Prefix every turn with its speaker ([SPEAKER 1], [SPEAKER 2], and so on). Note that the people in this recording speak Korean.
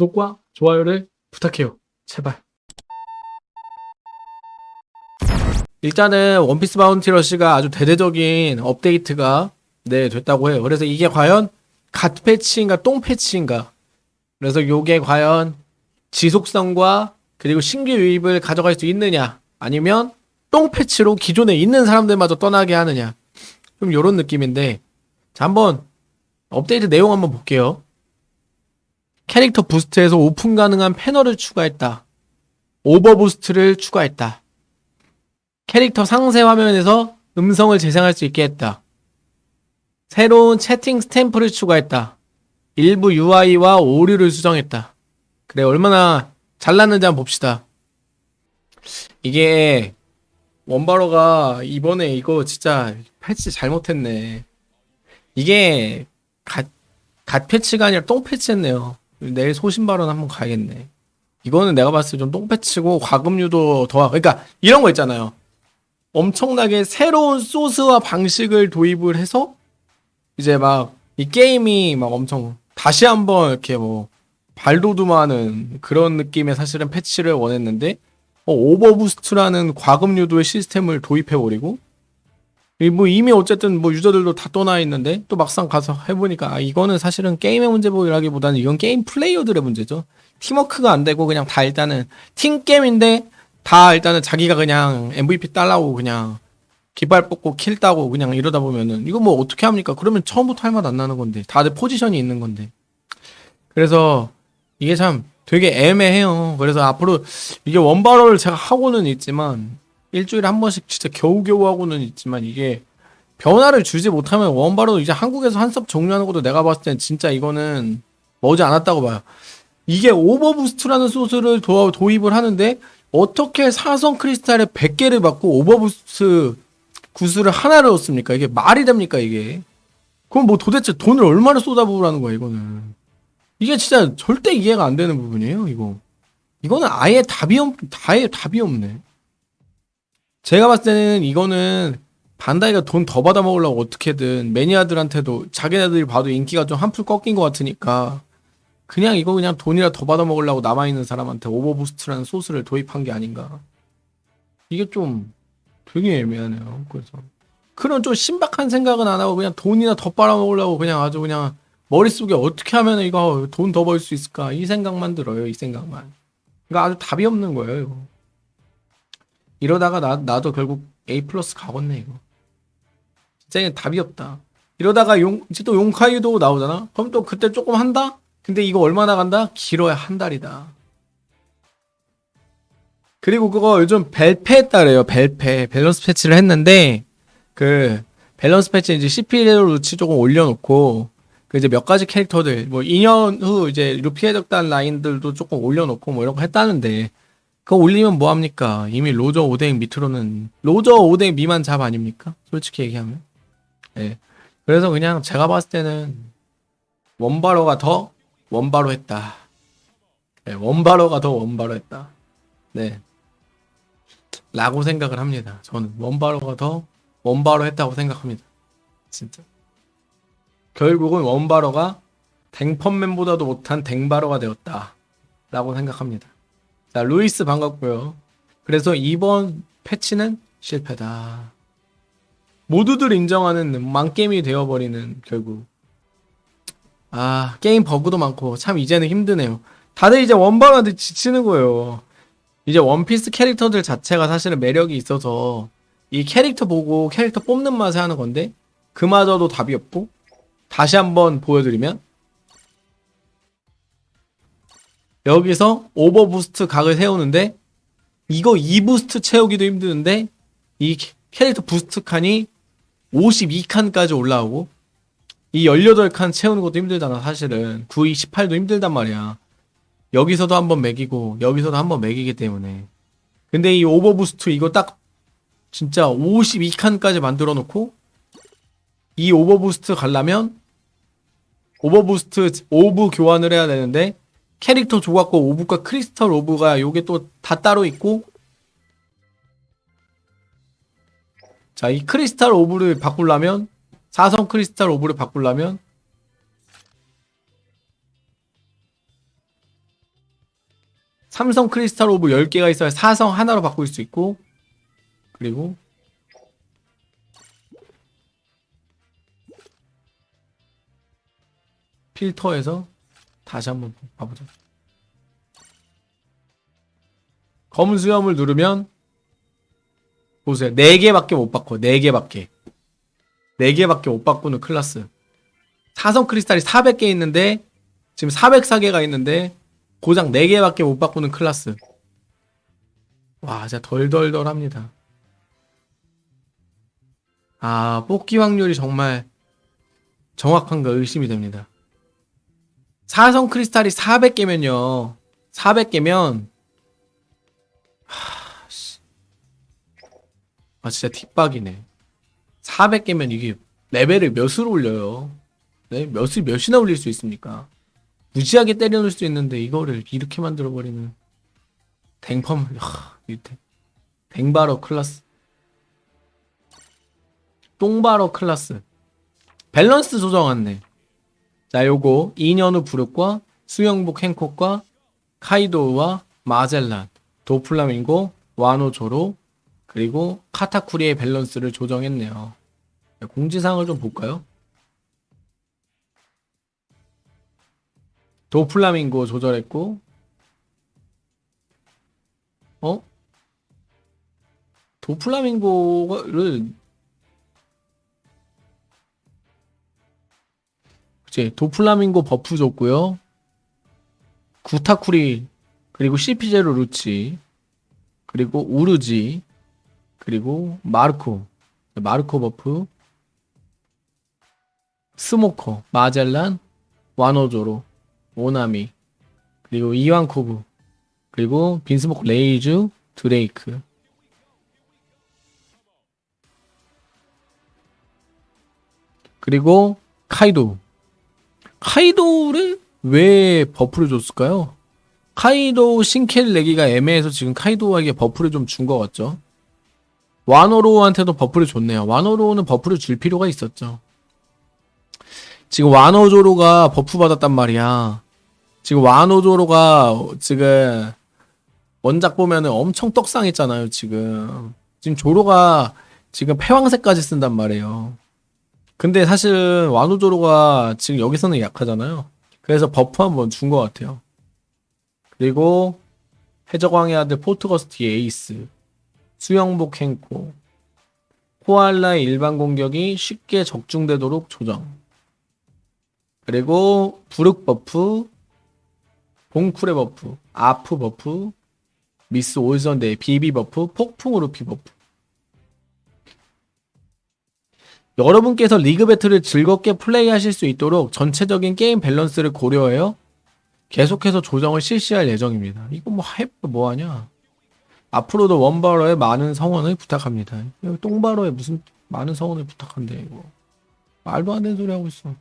[SPEAKER 1] 구독과 좋아요를 부탁해요. 제발. 일단은 원피스 바운티 러시가 아주 대대적인 업데이트가 네 됐다고 해요. 그래서 이게 과연 갓 패치인가 똥 패치인가? 그래서 요게 과연 지속성과 그리고 신규 유입을 가져갈 수 있느냐? 아니면 똥 패치로 기존에 있는 사람들마저 떠나게 하느냐? 좀 요런 느낌인데 자 한번 업데이트 내용 한번 볼게요. 캐릭터 boost에서 오픈 가능한 패널을 추가했다. over boost를 추가했다. 캐릭터 상세 화면에서 음성을 재생할 수 있게 했다. 새로운 채팅 스탬프를 추가했다. 일부 UI와 오류를 수정했다. 그래, 얼마나 잘났는지 한번 봅시다. 이게, 원바로가 이번에 이거 진짜 패치 잘못했네. 이게, 갓, 갓 패치가 아니라 똥 패치했네요. 내일 소신 발언 한번 가야겠네. 이거는 내가 봤을 때 좀똥 패치고 과금류도 더, 그러니까 이런 거 있잖아요. 엄청나게 새로운 소스와 방식을 도입을 해서 이제 막 이 게임이 막 엄청 다시 한번 이렇게 뭐 발돋움하는 그런 느낌의 사실은 패치를 원했는데 어, overboost라는 과금 유도의 시스템을 도입해버리고 이 뭐 이미 어쨌든 뭐 유저들도 다 떠나 있는데 또 막상 가서 해보니까 아 이거는 사실은 게임의 문제라기보다는 이건 게임 플레이어들의 문제죠 팀워크가 안 되고 그냥 다 일단은 팀 게임인데 다 일단은 자기가 그냥 MVP 딸라고 그냥 깃발 뽑고 kill 따고 그냥 이러다 보면은 이거 뭐 어떻게 합니까? 그러면 처음부터 할 맛 안 나는 건데 다들 포지션이 있는 건데 그래서 이게 참 되게 애매해요. 그래서 앞으로 이게 원바로를 제가 하고는 있지만 일주일에 한 번씩 진짜 겨우겨우 하고는 있지만 이게 변화를 주지 못하면 원바로 이제 한국에서 한섭 종료하는 것도 내가 봤을 땐 진짜 이거는 머지 않았다고 봐요. 이게 overboost라는 소스를 도, 도입을 하는데 어떻게 사성 크리스탈에 100개를 받고 overboost 구슬을 하나를 얻습니까? 이게 말이 됩니까, 이게? 그럼 뭐 도대체 돈을 얼마나 쏟아부으라는 거야, 이거는. 이게 진짜 절대 이해가 안 되는 부분이에요, 이거. 이거는 아예 답이 없, 아예 답이 없네. 제가 봤을 때는 이거는 반다이가 돈 더 받아 먹으려고 어떻게든 매니아들한테도 자기네들이 봐도 인기가 좀 한풀 꺾인 것 같으니까 그냥 이거 그냥 돈이라 더 받아 먹으려고 남아있는 사람한테 overboost라는 소스를 도입한 게 아닌가. 이게 좀 되게 애매하네요. 그래서 그런 좀 신박한 생각은 안 하고 그냥 돈이나 더 빨아먹으려고 그냥 아주 그냥 머릿속에 어떻게 하면 이거 돈 더 벌 수 있을까 이 생각만 들어요. 이 생각만. 그러니까 아주 답이 없는 거예요. 이거. 이러다가 나, 나도 결국 A 플러스 가겠네 이거. 진짜 답이 없다. 이러다가 용, 이제 또 용카이도 나오잖아? 그럼 또 그때 조금 한다? 근데 이거 얼마나 간다? 길어야 한 달이다. 그리고 그거 요즘 밸패 했다래요. 밸패. 밸런스 패치를 했는데, 그, 밸런스 패치 이제 CP0 루치 조금 올려놓고, 그 이제 몇 가지 캐릭터들, 뭐 2년 후 이제 루피 해적단 라인들도 조금 올려놓고 뭐 이런 거 했다는데, 그거 올리면 뭐합니까? 이미 로저 5대 밑으로는, 로저 5대 미만 잡 아닙니까? 솔직히 얘기하면. 예. 그래서 그냥 제가 봤을 때는, 원바로가 더 원바로 했다. 네, 원바로가 더 원바로 했다. 네. 라고 생각을 합니다. 저는 원바로가 더 원바로 했다고 생각합니다. 진짜. 결국은 원바로가 댕펀맨보다도 못한 댕바로가 되었다. 라고 생각합니다. 자, 루이스 반갑고요. 그래서 이번 패치는 실패다. 모두들 인정하는 망게임이 되어버리는 결국 아, 게임 버그도 많고, 참 이제는 힘드네요. 다들 이제 원바로한테 지치는 거예요. 이제 원피스 캐릭터들 자체가 사실은 매력이 있어서, 이 캐릭터 보고 캐릭터 뽑는 맛에 하는 건데, 그마저도 답이 없고, 다시 한번 보여드리면, 여기서 overboost 각을 세우는데, 이거 2 boost 채우기도 힘드는데, 이 캐릭터 boost 칸이 52칸까지 올라오고, 이 18칸 채우는 것도 힘들잖아, 사실은. 9, 2, 18도 힘들단 말이야. 여기서도 한번 매기고, 여기서도 한번 매기기 때문에. 근데 이 overboost 이거 딱, 진짜 52칸까지 만들어 놓고, 이 overboost 가려면, overboost orb 교환을 해야 되는데, 캐릭터 조각과 orb과 크리스탈 orb가 요게 또 다 따로 있고, 자, 이 크리스탈 orb를 바꾸려면, 사성 크리스탈 orb를 바꾸려면 삼성 크리스탈 orb 10개가 있어야 사성 하나로 바꿀 수 있고 그리고 필터에서 다시 한번 봐보자. 검은 수염을 누르면 보세요. 4개밖에 못 바꿔. 4개밖에. 4개밖에 못 바꾸는 클라스. 사성 크리스탈이 400개 있는데 지금 404개가 있는데 고장 4개밖에 못 바꾸는 클라스. 와, 진짜 덜덜덜합니다. 아, 뽑기 확률이 정말 정확한가 의심이 됩니다. 사성 크리스탈이 400개면요. 400개면 하, 씨. 아 진짜 뒷박이네. 400개면 이게 레벨을 몇으로 올려요? 네? 몇을 몇이나 올릴 수 있습니까? 무지하게 때려놓을 수 있는데 이거를 이렇게 만들어버리는 댕펌 하, 이 댕- 댕바로 클라스 똥바로 클라스 밸런스 조정했네 자 요거 2년 후 브룩과 수영복 행콕과 카이도우와 마젤란 도플라밍고 와노조로 그리고 카타쿠리의 밸런스를 조정했네요 자, 공지사항을 좀 볼까요? 도플라밍고 조절했고 어? 도플라밍고를 그치 도플라밍고 buff 줬고요. 구타쿠리 그리고 CP0 루치 그리고 우르지 그리고 마르코. 마르코 buff. 스모커 마젤란 와노조로 오나미 그리고 이완코브 그리고 빈스모크 레이쥬 드레이크. 그리고 카이도 카이도를 왜 buff를 줬을까요? 카이도 신캐 내기가 애매해서 지금 카이도에게 buff를 좀 준 것 같죠? 와노조로한테도 buff를 줬네요. 와노조로는 buff를 줄 필요가 있었죠. 지금 와노조로가 buff 받았단 말이야. 지금 와노조로가 지금 원작 보면은 엄청 떡상했잖아요, 지금. 지금 조로가 지금 패왕색까지 쓴단 말이에요. 근데 사실 와노조로가 지금 여기서는 약하잖아요. 그래서 buff 한번 준 것 같아요. 그리고 해적왕의 아들 포트거스 D 에이스, 수영복 행콕, 코알라의 일반 공격이 쉽게 적중되도록 조정. 그리고 브룩 buff, 봉쿠레 buff, 아프 buff, 미스 올선데이 비비 buff, 폭풍우 루피 buff. 여러분께서 리그 battle을 즐겁게 플레이하실 수 있도록 전체적인 게임 밸런스를 고려하여 계속해서 조정을 실시할 예정입니다. 이거 뭐 해, 뭐 하냐? 앞으로도 원바로의 많은 성원을 부탁합니다. 똥바로에 무슨 많은 성원을 부탁한대 이거. 말도 안 되는 소리 하고 있어.